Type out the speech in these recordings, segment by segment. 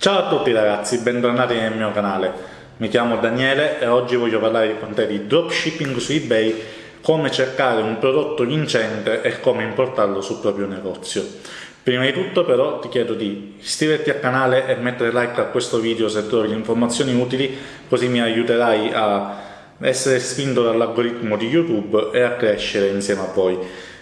Ciao a tutti ragazzi, bentornati nel mio canale. Mi chiamo Daniele e oggi voglio parlare con te di dropshipping su eBay, come cercare un prodotto vincente e come importarlo sul proprio negozio. Prima di tutto però ti chiedo di iscriverti al canale e mettere like a questo video se trovi informazioni utili, così mi aiuterai a essere spinto dall'algoritmo di YouTube e a crescere insieme a voi.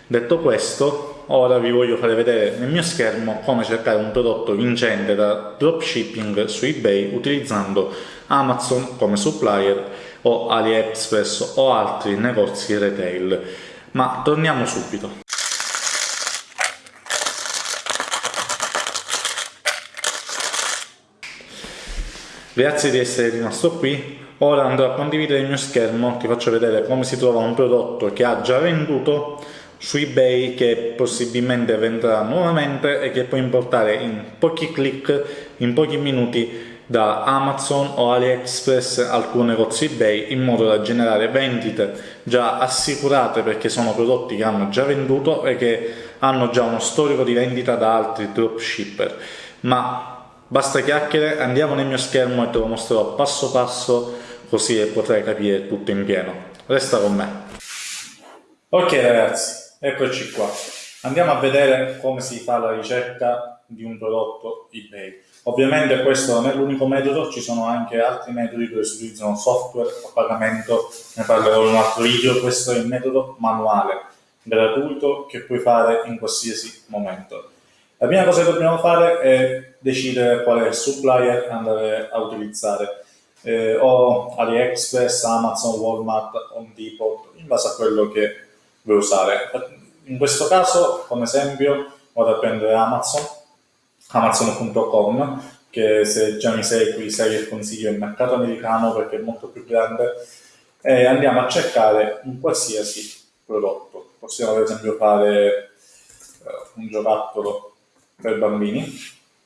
Detto questo, ora vi voglio fare vedere nel mio schermo come cercare un prodotto vincente da dropshipping su eBay utilizzando Amazon come supplier o AliExpress o altri negozi retail. Ma torniamo subito. Grazie di essere rimasto qui. Ora andrò a condividere il mio schermo, ti faccio vedere come si trova un prodotto che ha già venduto su eBay che possibilmente vendrà nuovamente e che puoi importare in pochi clic, in pochi minuti da Amazon o AliExpress alcun negozio eBay in modo da generare vendite già assicurate perché sono prodotti che hanno già venduto e che hanno già uno storico di vendita da altri dropshipper ma Basta chiacchiere, andiamo nel mio schermo e te lo mostrerò passo passo così potrai capire tutto in pieno. Resta con me. Ok ragazzi, eccoci qua. Andiamo a vedere come si fa la ricerca di un prodotto eBay. Ovviamente questo non è l'unico metodo, ci sono anche altri metodi dove si utilizzano software a pagamento, ne parlerò in un altro video, questo è il metodo manuale, gratuito, che puoi fare in qualsiasi momento. La prima cosa che dobbiamo fare è decidere quale supplier andare a utilizzare, eh, o AliExpress, Amazon, Walmart, Home Depot, in base a quello che vuoi usare. In questo caso, come esempio, vado a prendere Amazon, amazon.com, che se già mi segui sai che consiglio il mercato americano perché è molto più grande, e andiamo a cercare un qualsiasi prodotto. Possiamo per esempio fare eh, un giocattolo per bambini,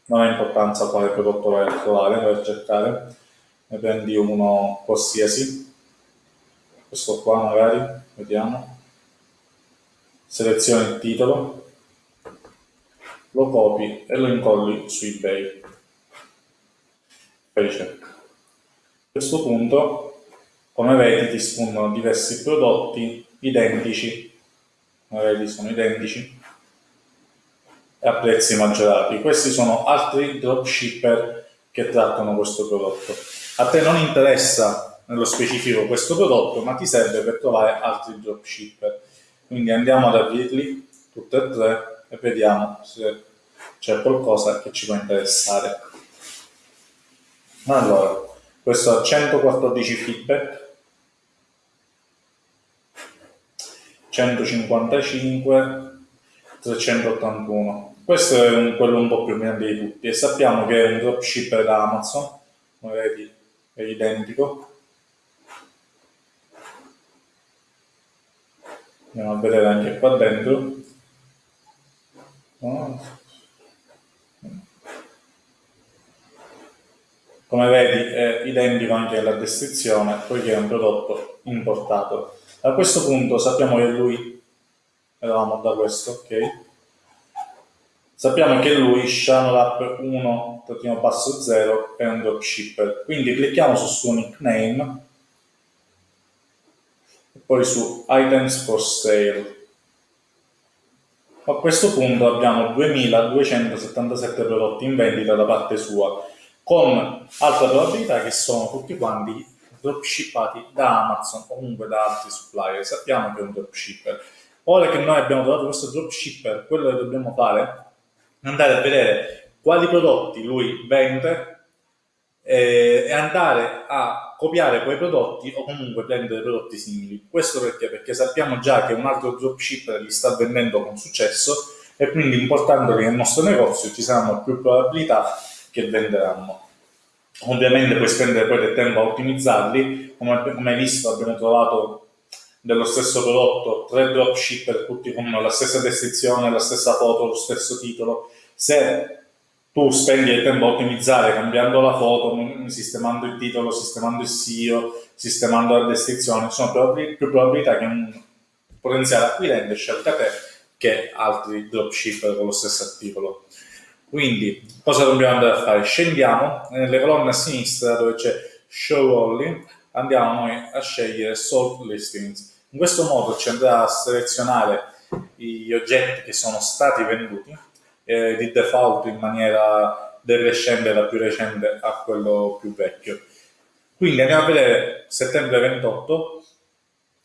non ha importanza quale prodotto vai a trovare, a cercare, ne prendi uno qualsiasi, questo qua magari, vediamo, selezioni il titolo, lo copi e lo incolli su eBay, fai ricerca. A questo punto, come vedi, ti spuntano diversi prodotti identici, vedi sono identici, e a prezzi maggiorati. Questi sono altri dropshipper che trattano questo prodotto. A te non interessa nello specifico questo prodotto, ma ti serve per trovare altri dropshipper. Quindi andiamo ad aprirli tutti e tre e vediamo se c'è qualcosa che ci può interessare. Allora, questo ha 114 feedback, 155, 381. Questo è un, quello un po' più grande di tutti e sappiamo che è un dropshipper da Amazon, come vedi è identico. Andiamo a vedere anche qua dentro. Come vedi è identico anche alla descrizione, poiché è un prodotto importato. A questo punto sappiamo che lui, eravamo da questo, ok? Sappiamo che lui, Shanolap 1-0 è un dropshipper, quindi clicchiamo sul suo nickname poi su Items for Sale. A questo punto abbiamo 2277 prodotti in vendita da parte sua, con alta probabilità che sono tutti quanti dropshippati da Amazon o comunque da altri supplier. Sappiamo che è un dropshipper. Ora che noi abbiamo trovato questo dropshipper, quello che dobbiamo fare andare a vedere quali prodotti lui vende eh, e andare a copiare quei prodotti o comunque prendere prodotti simili. Questo perché? Perché sappiamo già che un altro dropshipper li sta vendendo con successo e quindi importandoli nel nostro negozio ci saranno più probabilità che venderanno. Ovviamente puoi spendere poi del tempo a ottimizzarli, come, come hai visto abbiamo trovato dello stesso prodotto, tre dropshipper tutti con la stessa descrizione, la stessa foto, lo stesso titolo. Se tu spendi il tempo a ottimizzare cambiando la foto, sistemando il titolo, sistemando il SEO, sistemando la descrizione, ci sono più probabilità che un potenziale acquirente scelga te che altri dropshipper con lo stesso articolo. Quindi, cosa dobbiamo andare a fare? Scendiamo nelle colonne a sinistra dove c'è Show Only, andiamo noi a scegliere Salt Listings. In questo modo ci andrà a selezionare gli oggetti che sono stati venduti eh, di default in maniera decrescente da più recente a quello più vecchio. Quindi andiamo a vedere settembre 28,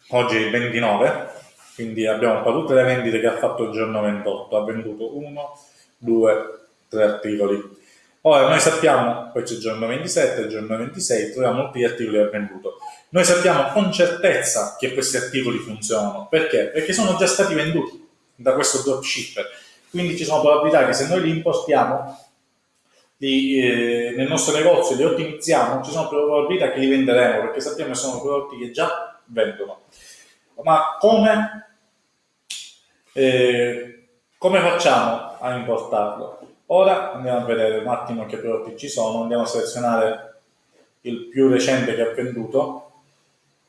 oggi è il 29, quindi abbiamo qua tutte le vendite che ha fatto il giorno 28, ha venduto 1, 2, tre articoli. Ora noi sappiamo, poi c'è il giorno 27, il giorno 26, troviamo molti articoli che ha venduto. Noi sappiamo con certezza che questi articoli funzionano. Perché? Perché sono già stati venduti da questo dropshipper. Quindi ci sono probabilità che se noi li importiamo li, eh, nel nostro negozio, li ottimizziamo, ci sono probabilità che li venderemo perché sappiamo che sono prodotti che già vendono. Ma come, eh, come facciamo a importarlo? Ora andiamo a vedere un attimo che prodotti ci sono, andiamo a selezionare il più recente che ha venduto,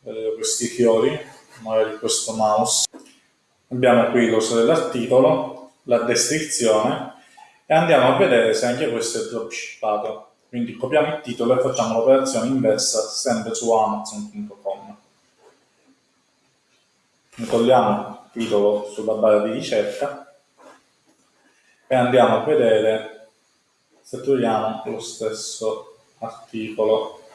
eh, questi fiori, magari questo mouse. Abbiamo qui l'uso dell'articolo, la descrizione e andiamo a vedere se anche questo è dropshippato. Quindi copiamo il titolo e facciamo l'operazione inversa sempre su amazon.com. Togliamo il titolo sulla barra di ricerca e andiamo a vedere se troviamo lo stesso articolo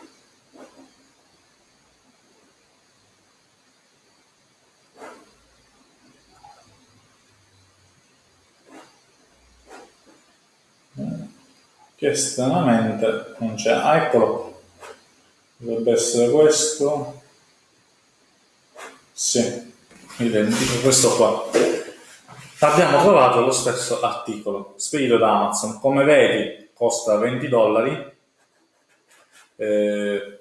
che stranamente non c'è. Ah, eccolo. Dovrebbe essere questo. Sì identico questo qua. Abbiamo trovato lo stesso articolo. Spedito da Amazon. Come vedi costa 20 dollari, eh,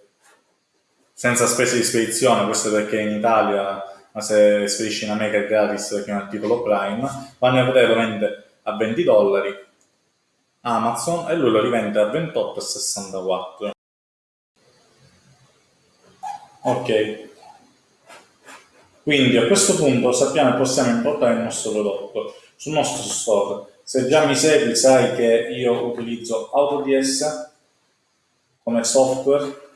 senza spese di spedizione, questo perché in Italia, ma se spedisci in America è gratis perché è un articolo Prime, vanno a vedere vende a 20 dollari Amazon e lui lo rivende a 28,64. Ok, quindi a questo punto sappiamo che possiamo importare il nostro prodotto sul nostro store. Se già mi segui sai che io utilizzo AutoDS come software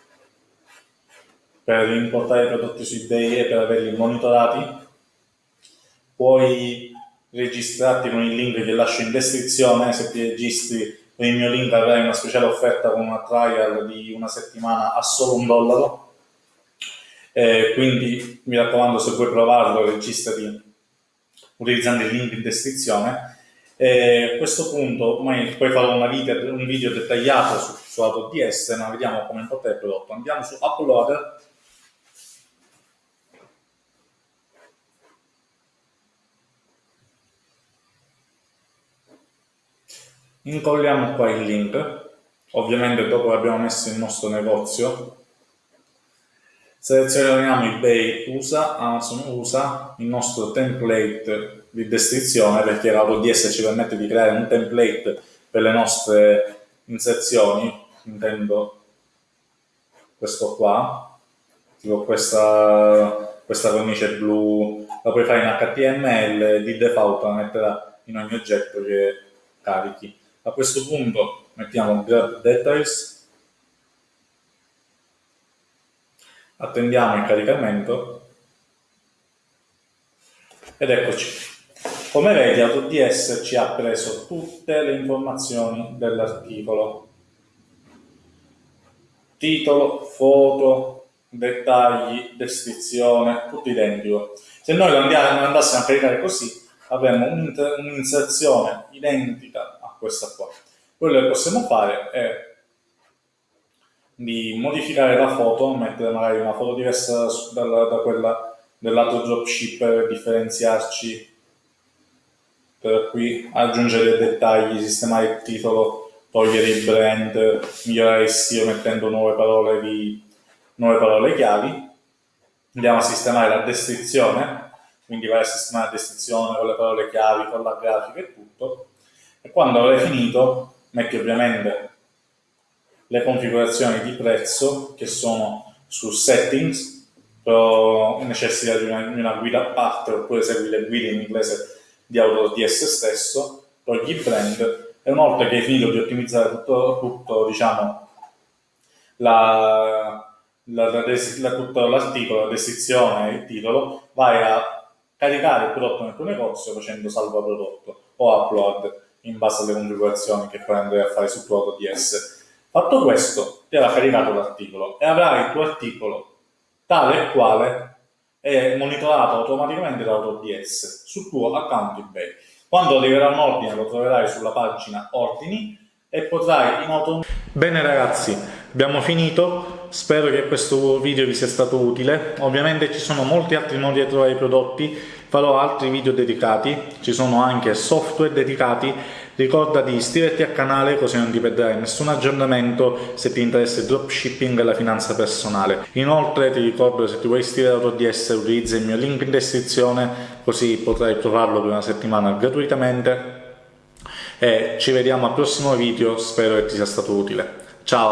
per importare i prodotti su eBay e per averli monitorati. Puoi registrarti con il link che lascio in descrizione, se ti registri con il mio link avrai una speciale offerta con una trial di una settimana a solo un dollaro eh, quindi mi raccomando, se vuoi provarlo, registrati utilizzando il link in descrizione. Eh, a questo punto poi farò video, un video dettagliato su, su AutoDS, ma vediamo come importare il prodotto. Andiamo su Upload. Incolliamo qua il link, ovviamente dopo che abbiamo messo il nostro negozio, Selezioniamo eBay USA, Amazon USA, il nostro template di descrizione perché l'AutoDS ci permette di creare un template per le nostre inserzioni, intendo questo qua, tipo questa, questa cornice blu, la puoi fare in HTML, di default la metterà in ogni oggetto che carichi. A questo punto mettiamo grab details attendiamo il caricamento ed eccoci. Come vedi AutoDS ci ha preso tutte le informazioni dell'articolo. Titolo, foto, dettagli, descrizione, tutto identico. Se noi lo andassimo a caricare così, avremmo un'inserzione identica questa qua. Quello che possiamo fare è di modificare la foto, mettere magari una foto diversa da, da quella del lato dropshipper, differenziarci per qui, aggiungere dettagli, sistemare il titolo, togliere il brand, migliorare il sito mettendo nuove parole, di, nuove parole chiavi. Andiamo a sistemare la descrizione, quindi vai a sistemare la descrizione con le parole chiavi, con la grafica e tutto. E quando avrai finito, metti ovviamente le configurazioni di prezzo che sono su settings, però necessita di una, di una guida a parte oppure segui le guide in inglese di AutoDS stesso, togli il brand e una volta che hai finito di ottimizzare tutto, tutto diciamo, la, la, la, la, tutto l'articolo, la descrizione e il titolo, vai a caricare il prodotto nel tuo negozio facendo salvo prodotto o upload in base alle configurazioni che poi andrai a fare sul tuo AutoDS. Fatto questo, ti avrà caricato l'articolo e avrai il tuo articolo tale e quale è monitorato automaticamente da AutoDS sul tuo account eBay. Quando arriverà un ordine lo troverai sulla pagina ordini e potrai in auto... Bene ragazzi, abbiamo finito, spero che questo video vi sia stato utile, ovviamente ci sono molti altri modi di trovare i prodotti, farò altri video dedicati, ci sono anche software dedicati, ricorda di iscriverti al canale così non ti perderai nessun aggiornamento se ti interessa il dropshipping e la finanza personale. Inoltre ti ricordo se ti vuoi iscrivere a AutoDS utilizza il mio link in descrizione così potrai trovarlo per una settimana gratuitamente e ci vediamo al prossimo video, spero che ti sia stato utile. Ciao!